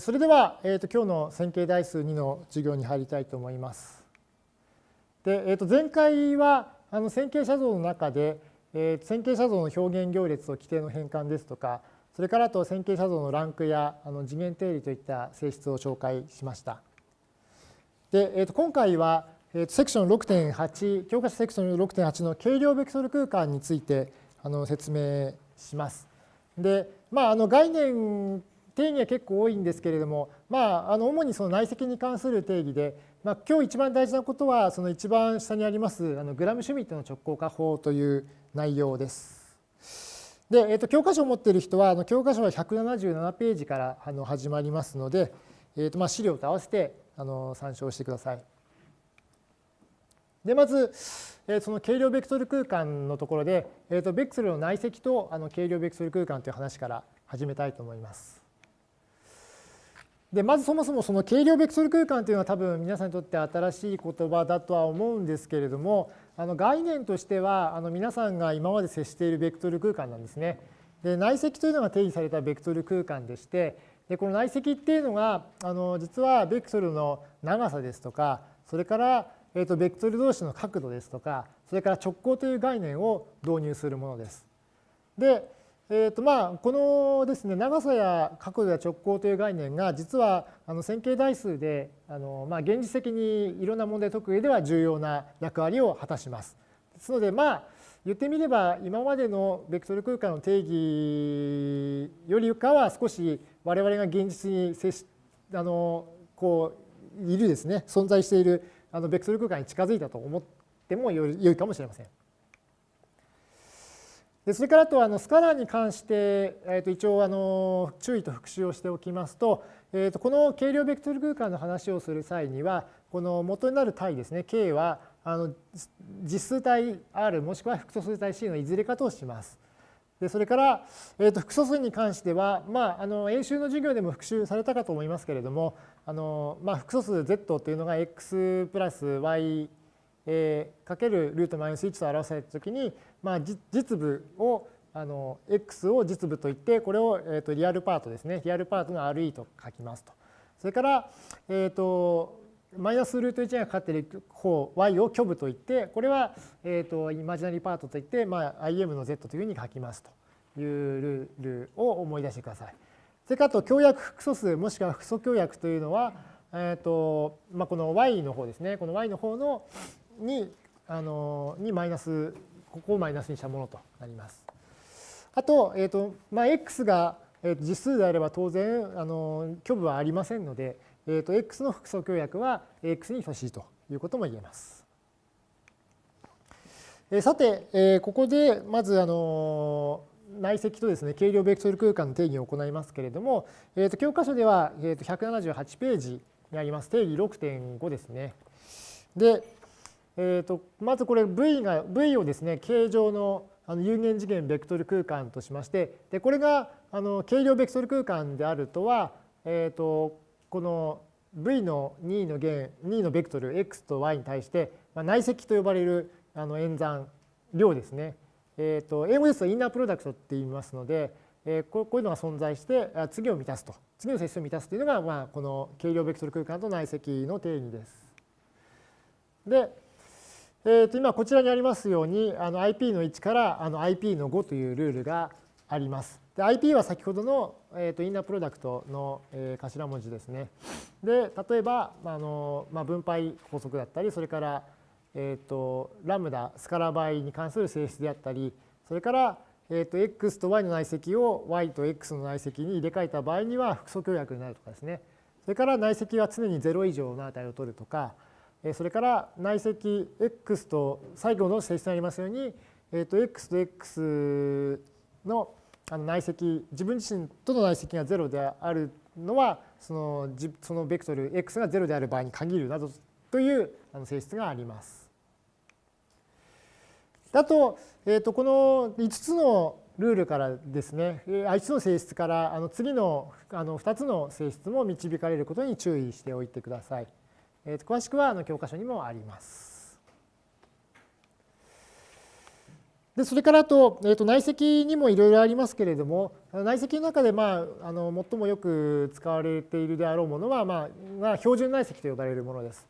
それでは、えー、と今日の線形代数2の授業に入りたいと思います。でえー、と前回はあの線形写像の中で、えー、線形写像の表現行列と規定の変換ですとかそれからと線形写像のランクやあの次元定理といった性質を紹介しました。で、えー、と今回は、えー、とセクション6.8教科書セクション6.8の軽量ベクトル空間についてあの説明します。で、まあ、あの概念定義は結構多いんですけれども、まあ、あの主にその内積に関する定義で、まあ、今日一番大事なことはその一番下にありますあのグラムシュミットの直行化法という内容です。で、えー、と教科書を持っている人はあの教科書は177ページからあの始まりますので、えー、とまあ資料と合わせてあの参照してください。でまず、え、その軽量ベクトル空間のところで、えー、とベクトルの内積とあの軽量ベクトル空間という話から始めたいと思います。でまずそもそもその軽量ベクトル空間というのは多分皆さんにとって新しい言葉だとは思うんですけれどもあの概念としてはあの皆さんが今まで接しているベクトル空間なんですね。で内積というのが定義されたベクトル空間でしてでこの内積っていうのがあの実はベクトルの長さですとかそれから、えー、とベクトル同士の角度ですとかそれから直行という概念を導入するものです。でえーとまあ、このですね長さや角度や直行という概念が実はあの線形代数であの、まあ、現実的にいろんな問題解く上では重要な役割を果たします。ですのでまあ言ってみれば今までのベクトル空間の定義よりかは少し我々が現実に接しあのこういるですね存在しているあのベクトル空間に近づいたと思ってもよいかもしれません。でそれからあとあのスカラーに関して、えー、と一応あの注意と復習をしておきますと,、えー、とこの軽量ベクトル空間の話をする際にはこの元になる体ですね K はあの実数体 R もしくは複素数体 C のいずれかとします。でそれから、えー、と複素数に関しては、まあ、あの演習の授業でも復習されたかと思いますけれどもあの、まあ、複素数 Z というのが X プラス Y えー、かけるルートマイナス1と表されたときに、まあ、実部をあの x を実部といってこれを、えー、とリアルパートですねリアルパートの RE と書きますと。それから、えーと、マイナスルート1がかかっている方 y を虚部といってこれは、えーと、イマジナリーパートといって、まあ、im の z というふうに書きますというルールを思い出してください。それからと強約複素数もしくは複素強約というのは、えーとまあ、この y の方ですねこの y の方のにあのにマイナスここをマイナスにしたものとなります。あと,、えーとまあ、x が実数であれば当然あの虚部はありませんので、えー、と x の複素協約は x に等しいということも言えます。えさて、えここでまずあの内積とですね軽量ベクトル空間の定義を行いますけれども、えー、と教科書では、えー、と178ページにあります定義6.5ですね。で、えーと、まずこれ V, が v をですね形状のあの有限次元ベクトル空間としましてでこれがあの軽量ベクトル空間であるとは、えーと、この V の2の弦2のベクトル x と y に対して、まあ、内積と呼ばれるあの演算量ですね、えーと、英語ですとインナープロダクトって言いますので、えー、こういうのが存在して次を満たすと次の接数を満たすというのが、まあ、この軽量ベクトル空間と内積の定義です。でえー、と今こちらにありますようにあの IP の1からあの IP の5というルールがあります。で IP は先ほどの、えー、とインナープロダクトの、えー、頭文字ですね。で例えばあの、まあ、分配法則だったりそれから、えー、とラムダスカラ倍に関する性質であったりそれから、えー、と x と y の内積を y と x の内積に入れ替えた場合には複素協約になるとかですね。それから内積は常に0以上の値を取るとかそれから内積 x と最後の性質になりますように、えー、と x と x の内積自分自身との内積が0であるのはそのそのベクトル x が0である場合に限るなどという性質があります。あと,、えー、とこの5つのルールからですね5つの性質からあの次のあの2つの性質も導かれることに注意しておいてください。えー、と詳しくはあの教科書にもあります。でそれからと,、えー、と内積にもいろいろありますけれども内積の中で、まあ、あの最もよく使われているであろうものは、まあまあ、標準内積と呼ばれるものです。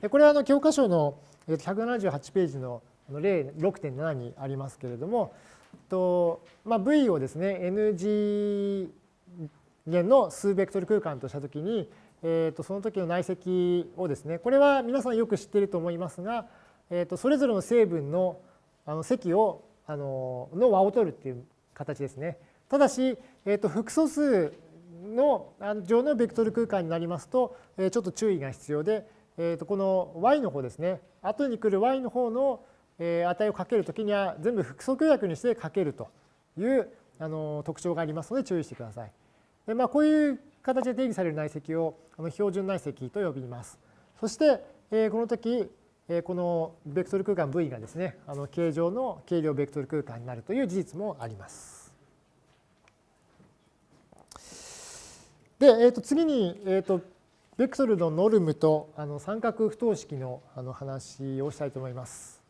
でこれはあの教科書の178ページの例6.7にありますけれども、とまあ、V をですね N 次元の数ベクトル空間としたときに、えー、とその時の内積をですねこれは皆さんよく知っていると思いますが、えー、とそれぞれの成分のあの積をあのの和を取るっていう形ですね。ただし、えー、と複素数の上のベクトル空間になりますと、え、ちょっと注意が必要で、えー、とこの y の方ですね後に来る y の方の値をかけるときには全部複素空約にしてかけるというあの特徴がありますので注意してください。でまあ、こういう形で定義される内積をあの標準内積と呼びます。そして、えー、この時このベクトル空間 V がですね、あの形状の軽量ベクトル空間になるという事実もあります。で、えー、と次に、えー、とベクトルのノルムとあの三角不等式のあの話をしたいと思います。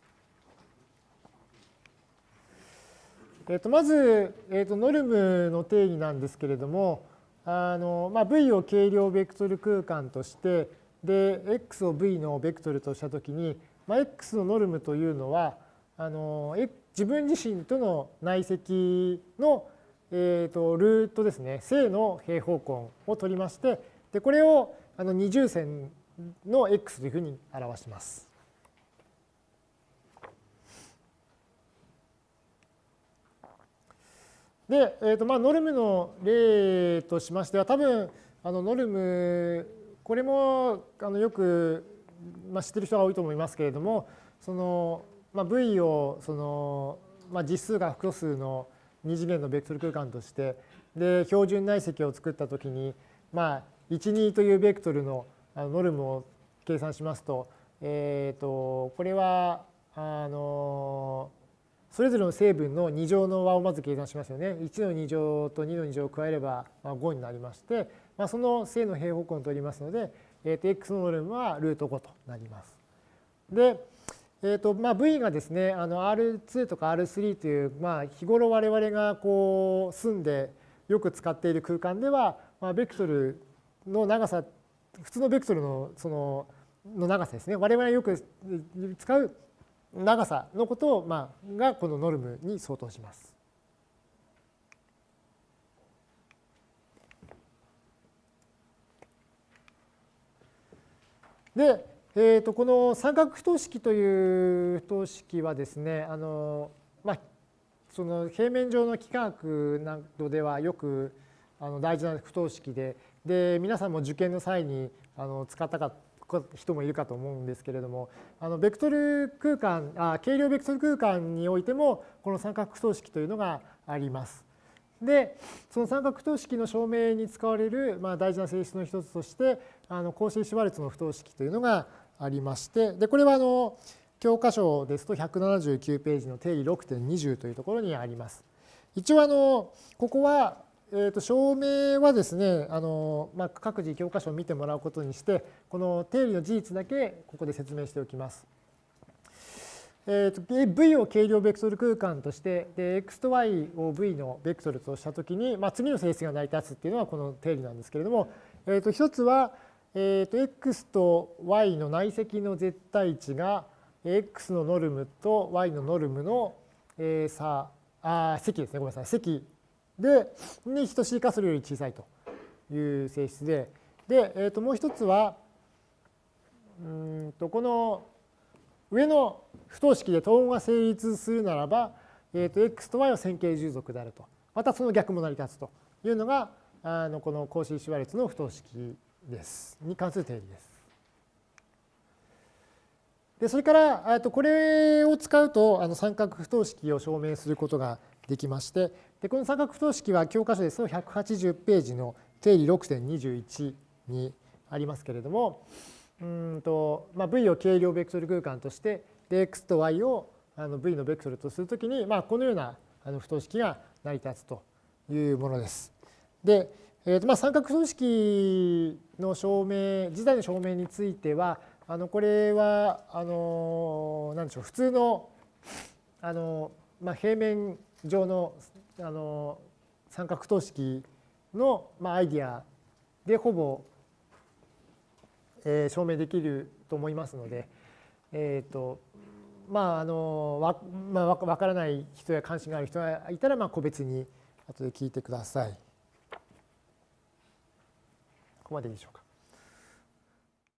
えー、とまず、えー、とノルムの定義なんですけれども、あのまあ、V を軽量ベクトル空間として、で、x を v のベクトルとしたときに、まあ、x のノルムというのは、あの自分自身との内積の、えー、とルートですね、正の平方根を取りまして、でこれをあの二重線の x というふうに表します。で、えーとまあ、ノルムの例としましては、多分あのノルムこれもあのよく、まあ、知ってる人が多いと思いますけれどもその、まあ、V をその、まあ、実数が複数の二次元のベクトル空間としてで標準内積を作ったときに、まあ、12というベクトルのノルムを計算しますと,、えー、とこれはあのそれぞれの成分の2乗の和をまず計算しますよね。1の2乗と2の2乗を加えれば5になりましてまあ、その正の平方根を取りますので、えー、と x のノルムはルート5となります。で、えーとまあ、v がですねあの R2 とか R3 という、まあ、日頃我々がこう住んでよく使っている空間では、まあ、ベクトルの長さ普通のベクトルのそのの長さですね我々がよく使う長さのことを、まあ、がこのノルムに相当します。で、えー、とこの三角不等式という不等式はですねあの、まあ、その平面上の幾何学などではよくあの大事な不等式でで皆さんも受験の際にあの使ったか人もいるかと思うんですけれどもあのベクトル空間あ軽量ベクトル空間においてもこの三角不等式というのがあります。でその三角不等式の証明に使われる、まあ、大事な性質の一つとしてあのコーシー・シュワルツの不等式というのがありましてでこれはあの教科書ですと179ページの定義6.20というところにあります。一応あのここは、えー、と証明はですねあの、まあ、各自教科書を見てもらうことにしてこの定理の事実だけここで説明しておきます。えー、と V を軽量ベクトル空間としてで X と Y を V のベクトルとしたときに、まあ、次の性質が成り立つっていうのはこの定理なんですけれども、えー、と一つは、えー、と X と Y の内積の絶対値が X のノルムと Y のノルムの、えー、差あ積ですねごめんなさい積でに等しいかそれより小さいという性質でで、えー、ともう一つはうんとこの上の不等式で等号が成立するならば、えー、と x と y は線形従属であると。またその逆も成り立つというのが、あのこのコーシー・シュワルツの不等式です。に関する定理です。でそれから、とこれを使うとあの三角不等式を証明することができましてでこの三角不等式は教科書ですと180ページの定理6.21にありますけれどもうんと、まあ、V を軽量ベクトル空間としてで x と y をあの v のベクトルとするときに、まあ、このようなあの不等式が成り立つというものです。で、えーとまあ、三角不等式の証明自体の証明についてはあのこれはあの何でしょう普通のあのまあ、平面上のあの三角等式の、まあ、アイディアでほぼ、えー、証明できると思いますので、えーとまああのわまあ、分からない人や関心がある人がいたら、まあ、個別に後で聞いてください。ここまででしょうか。